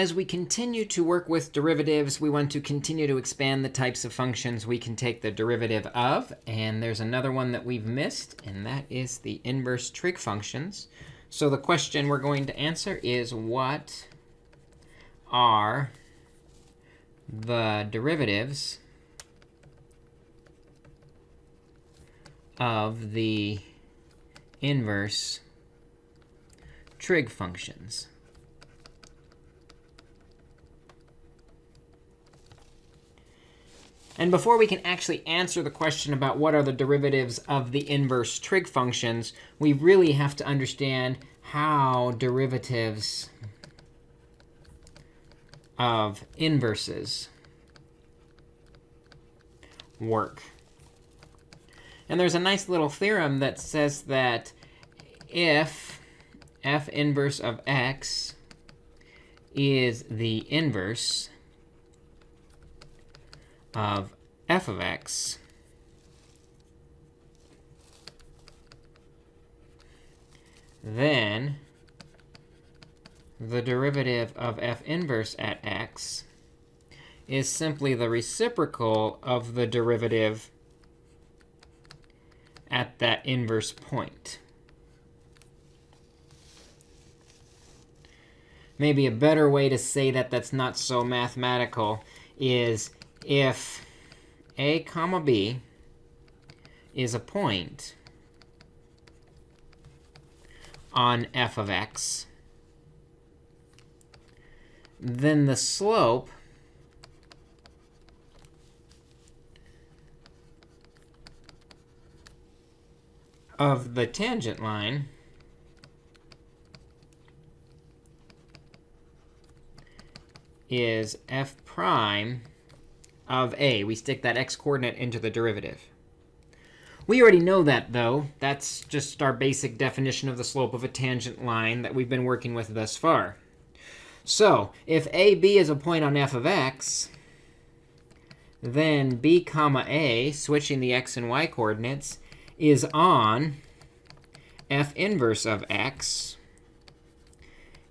As we continue to work with derivatives, we want to continue to expand the types of functions we can take the derivative of. And there's another one that we've missed, and that is the inverse trig functions. So the question we're going to answer is, what are the derivatives of the inverse trig functions? And before we can actually answer the question about what are the derivatives of the inverse trig functions, we really have to understand how derivatives of inverses work. And there's a nice little theorem that says that if f inverse of x is the inverse of f of x then the derivative of f inverse at x is simply the reciprocal of the derivative at that inverse point. Maybe a better way to say that that's not so mathematical is if a comma b is a point on f of x, then the slope of the tangent line is f prime of a. We stick that x coordinate into the derivative. We already know that, though. That's just our basic definition of the slope of a tangent line that we've been working with thus far. So if AB is a point on f of x, then b comma a, switching the x and y coordinates, is on f inverse of x.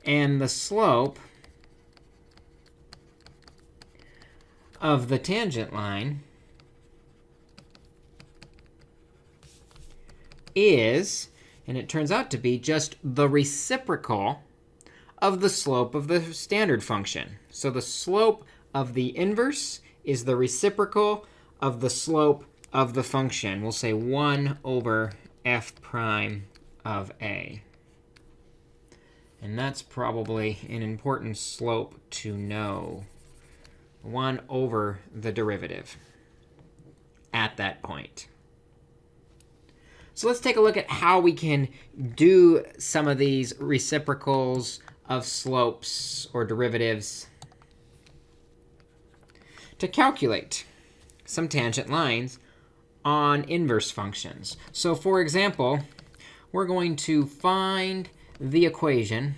And the slope of the tangent line is, and it turns out to be just the reciprocal of the slope of the standard function. So the slope of the inverse is the reciprocal of the slope of the function. We'll say 1 over f prime of a. And that's probably an important slope to know. 1 over the derivative at that point. So let's take a look at how we can do some of these reciprocals of slopes or derivatives to calculate some tangent lines on inverse functions. So for example, we're going to find the equation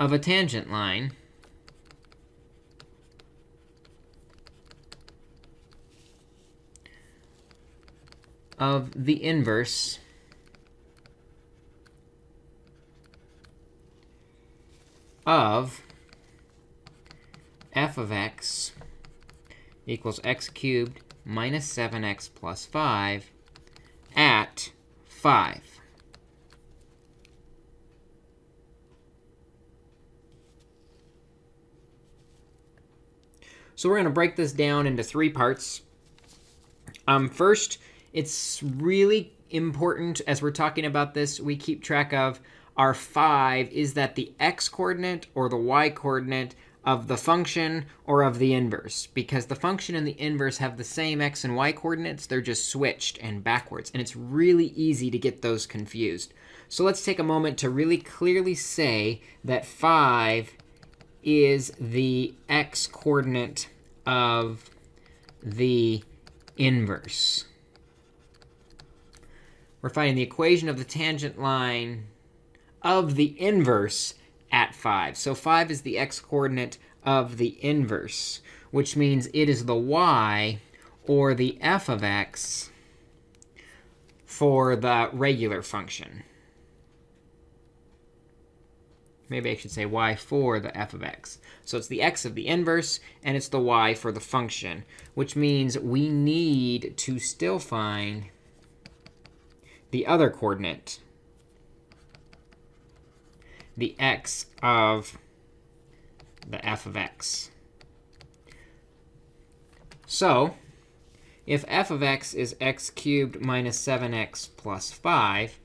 of a tangent line of the inverse of f of x equals x cubed minus 7x plus 5 at 5. So we're going to break this down into three parts. Um, first, it's really important as we're talking about this, we keep track of our 5. Is that the x coordinate or the y coordinate of the function or of the inverse? Because the function and the inverse have the same x and y coordinates. They're just switched and backwards. And it's really easy to get those confused. So let's take a moment to really clearly say that 5 is the x coordinate of the inverse. We're finding the equation of the tangent line of the inverse at 5. So 5 is the x coordinate of the inverse, which means it is the y or the f of x for the regular function. Maybe I should say y for the f of x. So it's the x of the inverse, and it's the y for the function, which means we need to still find the other coordinate, the x of the f of x. So if f of x is x cubed minus 7x plus 5,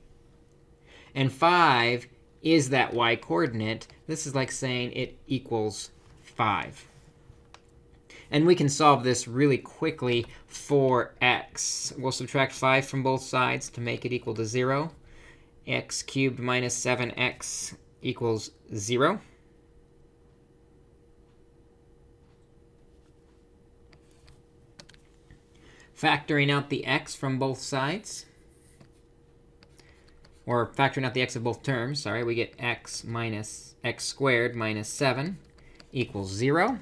and 5 is that y coordinate, this is like saying it equals 5. And we can solve this really quickly for x. We'll subtract 5 from both sides to make it equal to 0. x cubed minus 7x equals 0. Factoring out the x from both sides, or factoring out the x of both terms, sorry, we get x minus x squared minus 7 equals 0.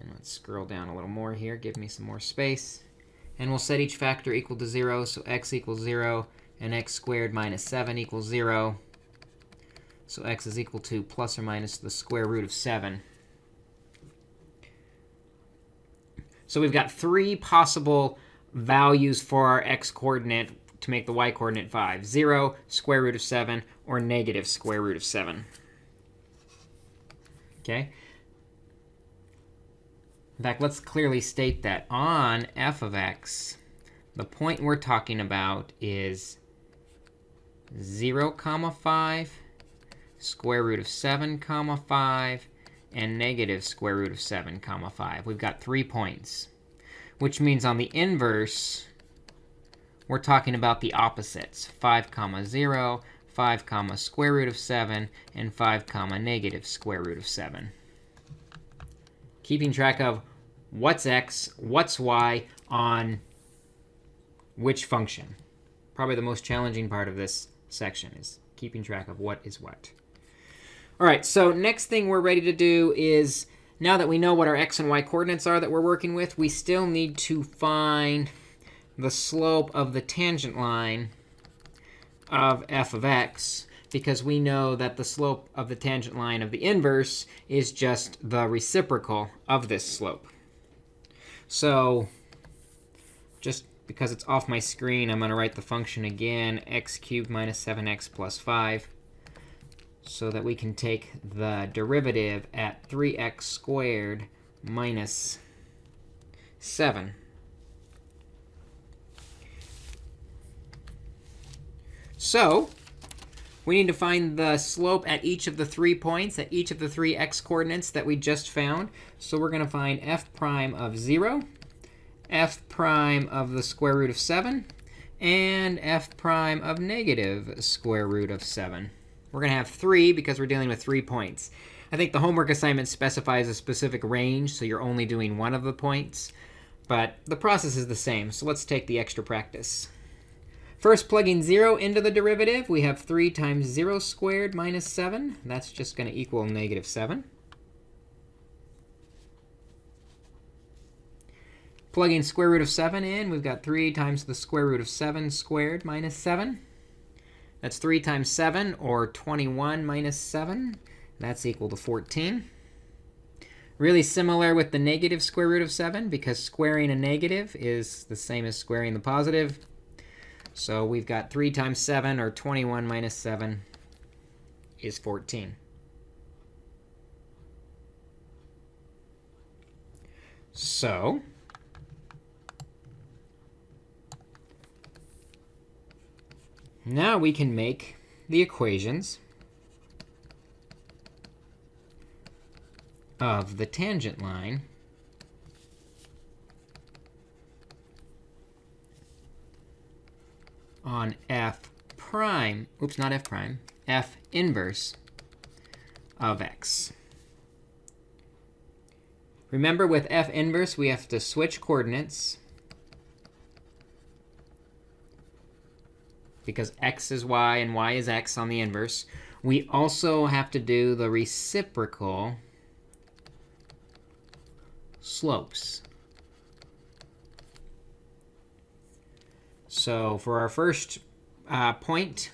And let's scroll down a little more here, give me some more space. And we'll set each factor equal to 0, so x equals 0, and x squared minus 7 equals 0. So x is equal to plus or minus the square root of 7. So we've got three possible values for our x coordinate to make the y coordinate 5. 0, square root of 7, or negative square root of 7. OK? In fact, let's clearly state that on f of x, the point we're talking about is 0, comma 5, square root of 7, comma 5, and negative square root of 7, comma 5. We've got three points, which means on the inverse, we're talking about the opposites, 5 comma 0, 5 comma square root of 7, and 5 comma negative square root of 7. Keeping track of what's x, what's y on which function. Probably the most challenging part of this section is keeping track of what is what. All right, so next thing we're ready to do is, now that we know what our x and y coordinates are that we're working with, we still need to find the slope of the tangent line of f of x because we know that the slope of the tangent line of the inverse is just the reciprocal of this slope. So just because it's off my screen, I'm going to write the function again, x cubed minus 7x plus 5, so that we can take the derivative at 3x squared minus 7. So we need to find the slope at each of the three points, at each of the three x coordinates that we just found. So we're going to find f prime of 0, f prime of the square root of 7, and f prime of negative square root of 7. We're going to have 3 because we're dealing with 3 points. I think the homework assignment specifies a specific range, so you're only doing one of the points. But the process is the same, so let's take the extra practice. First, plugging 0 into the derivative, we have 3 times 0 squared minus 7. That's just going to equal negative 7. Plugging square root of 7 in, we've got 3 times the square root of 7 squared minus 7. That's 3 times 7, or 21 minus 7. That's equal to 14. Really similar with the negative square root of 7, because squaring a negative is the same as squaring the positive. So we've got 3 times 7, or 21 minus 7, is 14. So now we can make the equations of the tangent line on f prime, oops, not f prime, f inverse of x. Remember, with f inverse, we have to switch coordinates. Because x is y and y is x on the inverse. We also have to do the reciprocal slopes. So for our first uh, point,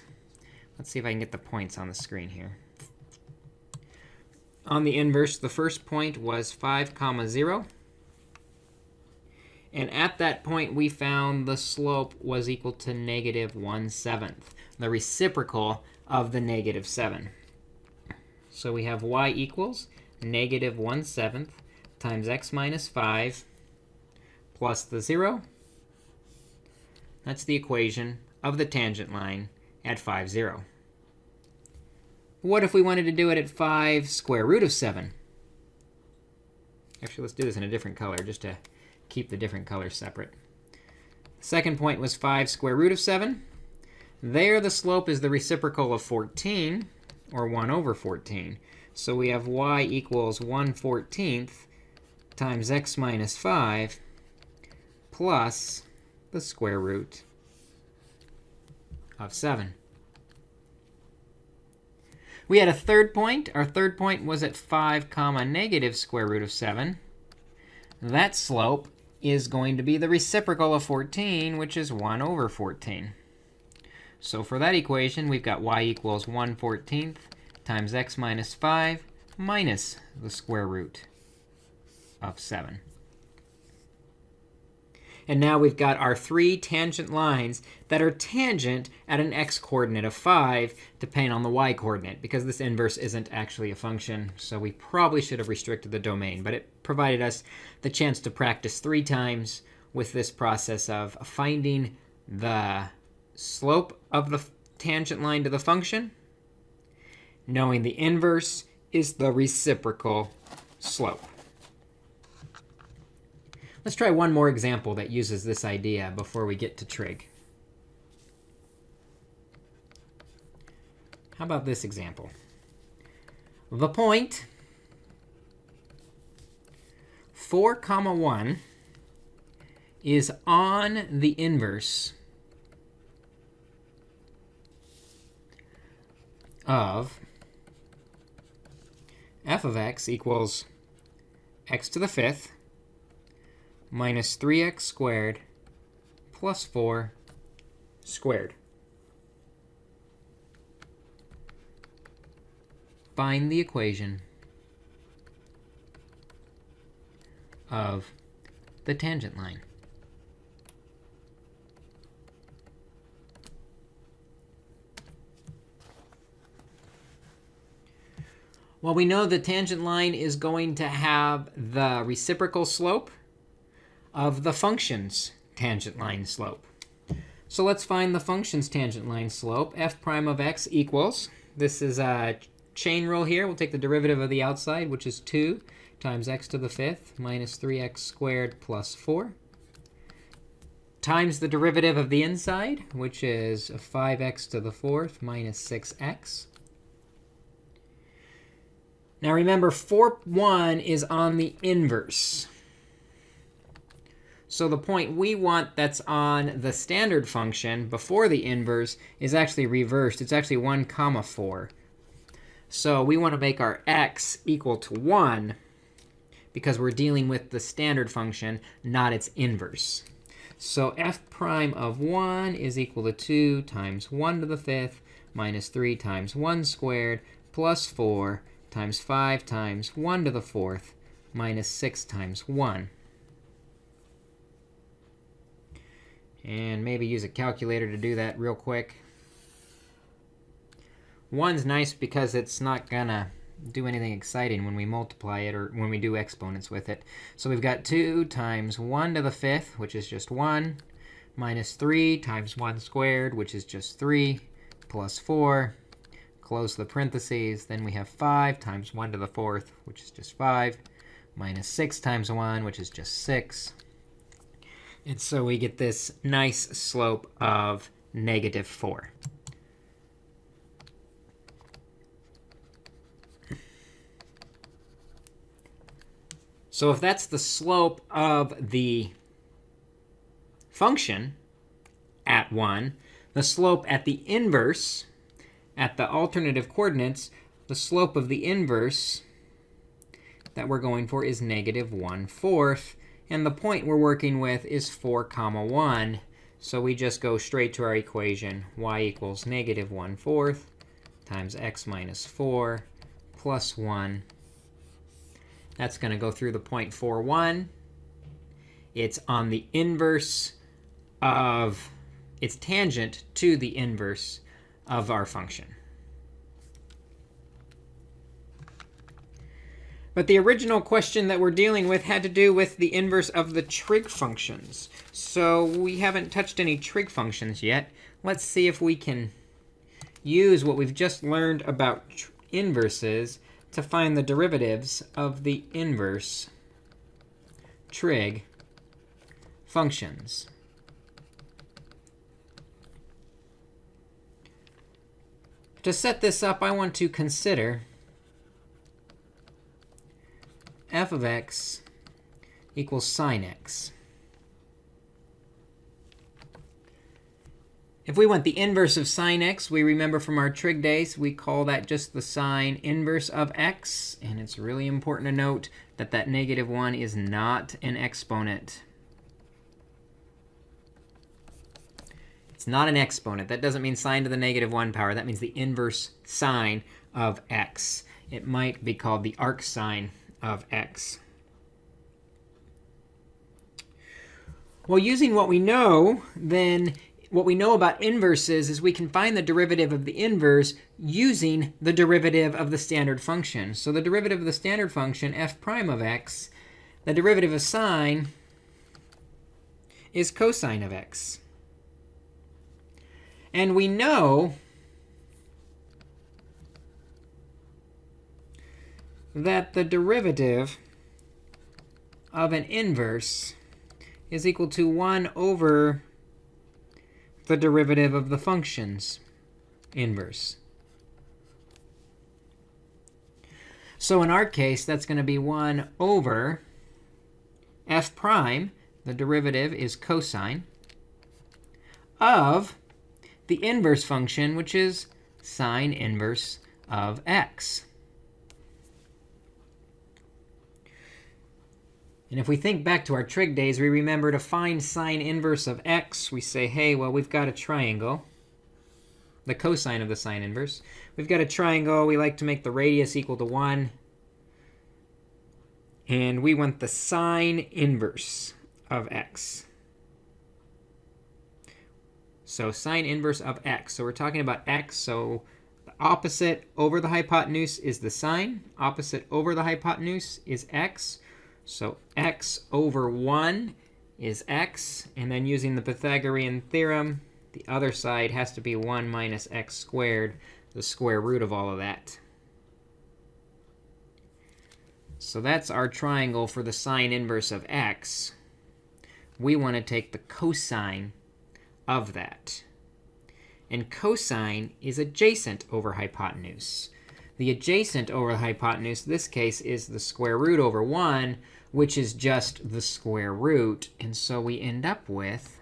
Let's see if I can get the points on the screen here. On the inverse, the first point was 5 comma 0. And at that point, we found the slope was equal to negative 1 seventh, the reciprocal of the negative 7. So we have y equals negative 1 seventh times x minus 5 plus the 0. That's the equation of the tangent line at 5, 0. What if we wanted to do it at 5 square root of 7? Actually, let's do this in a different color just to keep the different colors separate. Second point was 5 square root of 7. There, the slope is the reciprocal of 14, or 1 over 14. So we have y equals 1 14th times x minus 5 plus the square root of 7. We had a third point. Our third point was at 5 comma negative square root of 7. That slope is going to be the reciprocal of 14, which is 1 over 14. So for that equation, we've got y equals 1 14th times x minus 5 minus the square root of 7. And now we've got our three tangent lines that are tangent at an x-coordinate of 5, depending on the y-coordinate, because this inverse isn't actually a function. So we probably should have restricted the domain. But it provided us the chance to practice three times with this process of finding the slope of the tangent line to the function, knowing the inverse is the reciprocal slope. Let's try one more example that uses this idea before we get to trig. How about this example? The point 4 comma 1 is on the inverse of f of x equals x to the fifth minus 3x squared plus 4 squared. Find the equation of the tangent line. Well, we know the tangent line is going to have the reciprocal slope of the function's tangent line slope. So let's find the function's tangent line slope. f prime of x equals, this is a chain rule here. We'll take the derivative of the outside, which is 2 times x to the fifth minus 3x squared plus 4 times the derivative of the inside, which is 5x to the fourth minus 6x. Now remember, 4, 1 is on the inverse. So the point we want that's on the standard function before the inverse is actually reversed. It's actually 1 comma 4. So we want to make our x equal to 1 because we're dealing with the standard function, not its inverse. So f prime of 1 is equal to 2 times 1 to the fifth minus 3 times 1 squared plus 4 times 5 times 1 to the fourth minus 6 times 1. And maybe use a calculator to do that real quick. One's nice because it's not going to do anything exciting when we multiply it or when we do exponents with it. So we've got 2 times 1 to the fifth, which is just 1, minus 3 times 1 squared, which is just 3, plus 4. Close the parentheses. Then we have 5 times 1 to the fourth, which is just 5, minus 6 times 1, which is just 6. And so we get this nice slope of negative 4. So if that's the slope of the function at 1, the slope at the inverse, at the alternative coordinates, the slope of the inverse that we're going for is negative 1 fourth. And the point we're working with is 4 comma 1. So we just go straight to our equation. y equals negative 1 fourth times x minus 4 plus 1. That's going to go through the 0.41. It's on the inverse of, it's tangent to the inverse of our function. But the original question that we're dealing with had to do with the inverse of the trig functions. So we haven't touched any trig functions yet. Let's see if we can use what we've just learned about inverses to find the derivatives of the inverse trig functions. To set this up, I want to consider f of x equals sine x. If we want the inverse of sine x, we remember from our trig days, we call that just the sine inverse of x. And it's really important to note that that negative 1 is not an exponent. It's not an exponent. That doesn't mean sine to the negative 1 power. That means the inverse sine of x. It might be called the arcsine of x. Well, using what we know, then what we know about inverses is we can find the derivative of the inverse using the derivative of the standard function. So the derivative of the standard function, f prime of x, the derivative of sine is cosine of x. And we know that the derivative of an inverse is equal to 1 over the derivative of the function's inverse. So in our case, that's going to be 1 over f prime. The derivative is cosine of the inverse function, which is sine inverse of x. And if we think back to our trig days, we remember to find sine inverse of x, we say, hey, well, we've got a triangle, the cosine of the sine inverse. We've got a triangle. We like to make the radius equal to 1. And we want the sine inverse of x. So sine inverse of x. So we're talking about x. So the opposite over the hypotenuse is the sine. Opposite over the hypotenuse is x. So x over 1 is x. And then using the Pythagorean theorem, the other side has to be 1 minus x squared, the square root of all of that. So that's our triangle for the sine inverse of x. We want to take the cosine of that. And cosine is adjacent over hypotenuse. The adjacent over the hypotenuse, this case, is the square root over 1, which is just the square root. And so we end up with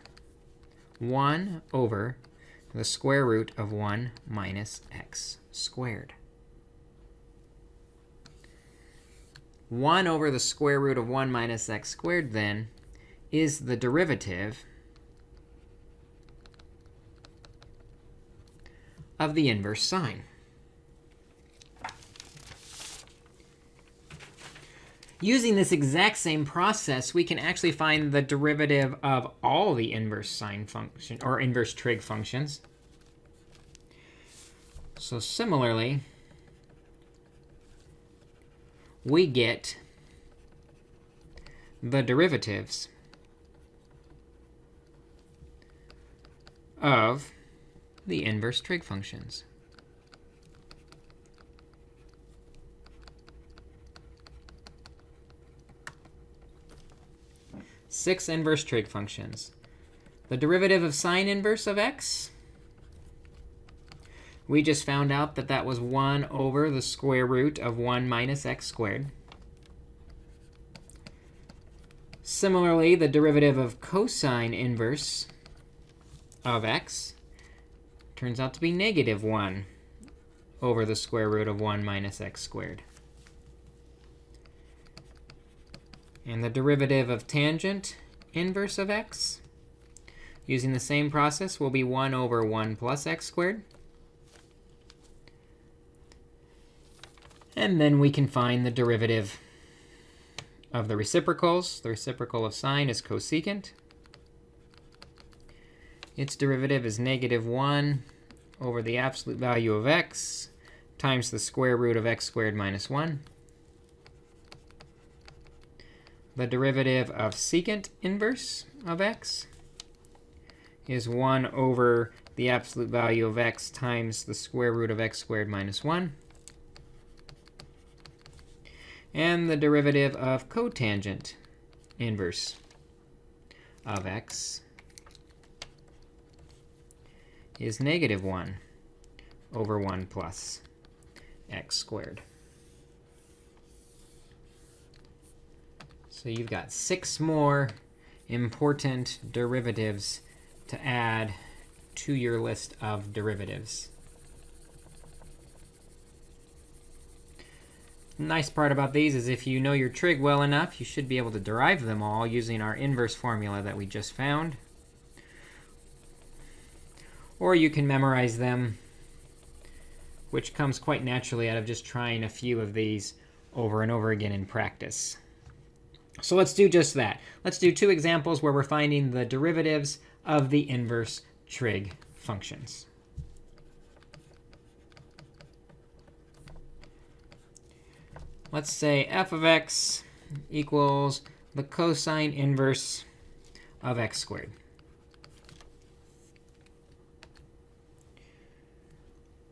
1 over the square root of 1 minus x squared. 1 over the square root of 1 minus x squared, then, is the derivative of the inverse sine. Using this exact same process, we can actually find the derivative of all the inverse sine function or inverse trig functions. So similarly, we get the derivatives of the inverse trig functions. Six inverse trig functions. The derivative of sine inverse of x, we just found out that that was 1 over the square root of 1 minus x squared. Similarly, the derivative of cosine inverse of x turns out to be negative 1 over the square root of 1 minus x squared. And the derivative of tangent inverse of x, using the same process, will be 1 over 1 plus x squared. And then we can find the derivative of the reciprocals. The reciprocal of sine is cosecant. Its derivative is negative 1 over the absolute value of x times the square root of x squared minus 1. The derivative of secant inverse of x is 1 over the absolute value of x times the square root of x squared minus 1. And the derivative of cotangent inverse of x is negative 1 over 1 plus x squared. So you've got six more important derivatives to add to your list of derivatives. nice part about these is if you know your trig well enough, you should be able to derive them all using our inverse formula that we just found. Or you can memorize them, which comes quite naturally out of just trying a few of these over and over again in practice. So let's do just that. Let's do two examples where we're finding the derivatives of the inverse trig functions. let's say f of x equals the cosine inverse of x squared.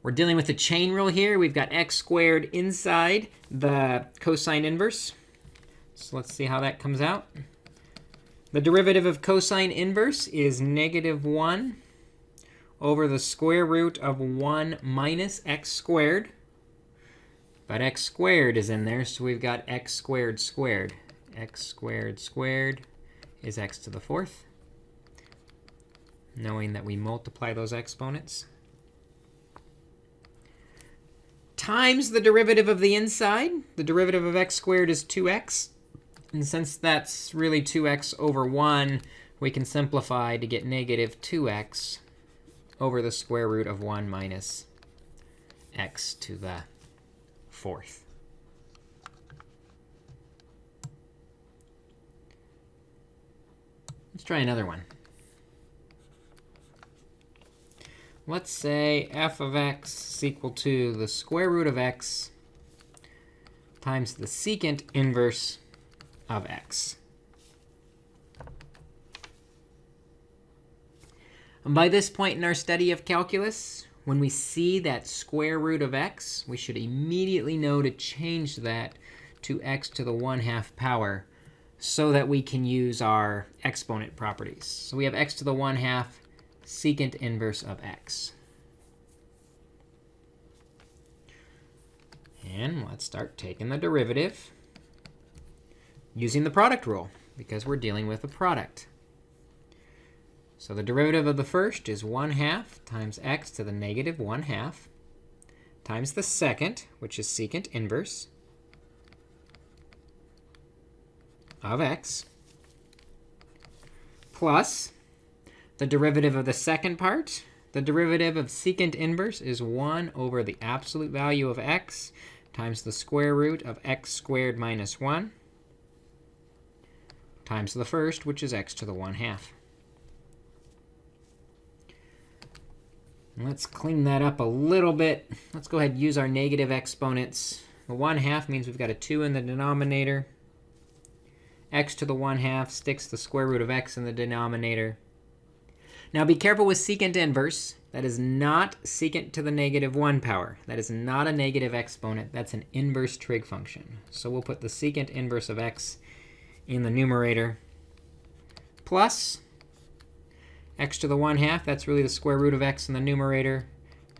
We're dealing with the chain rule here. We've got x squared inside the cosine inverse. So let's see how that comes out. The derivative of cosine inverse is negative 1 over the square root of 1 minus x squared but x squared is in there, so we've got x squared squared. x squared squared is x to the fourth, knowing that we multiply those exponents. Times the derivative of the inside. The derivative of x squared is 2x. And since that's really 2x over 1, we can simplify to get negative 2x over the square root of 1 minus x to the fourth. Let's try another one. Let's say f of x is equal to the square root of x times the secant inverse of x. And by this point in our study of calculus, when we see that square root of x, we should immediately know to change that to x to the 1 half power so that we can use our exponent properties. So we have x to the 1 half secant inverse of x. And let's start taking the derivative using the product rule, because we're dealing with a product. So the derivative of the first is 1 half times x to the negative 1 half times the second, which is secant inverse of x, plus the derivative of the second part. The derivative of secant inverse is 1 over the absolute value of x times the square root of x squared minus 1 times the first, which is x to the 1 half. Let's clean that up a little bit. Let's go ahead and use our negative exponents. The 1 half means we've got a 2 in the denominator. x to the 1 half sticks the square root of x in the denominator. Now be careful with secant inverse. That is not secant to the negative 1 power. That is not a negative exponent. That's an inverse trig function. So we'll put the secant inverse of x in the numerator plus x to the 1 half, that's really the square root of x in the numerator,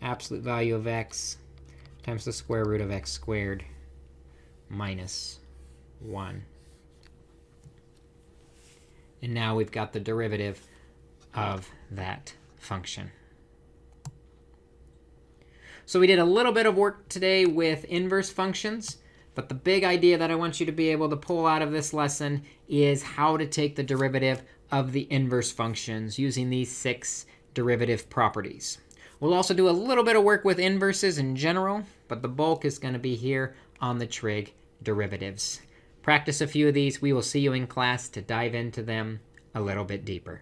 absolute value of x times the square root of x squared minus 1. And now we've got the derivative of that function. So we did a little bit of work today with inverse functions. But the big idea that I want you to be able to pull out of this lesson is how to take the derivative of the inverse functions using these six derivative properties. We'll also do a little bit of work with inverses in general, but the bulk is going to be here on the trig derivatives. Practice a few of these. We will see you in class to dive into them a little bit deeper.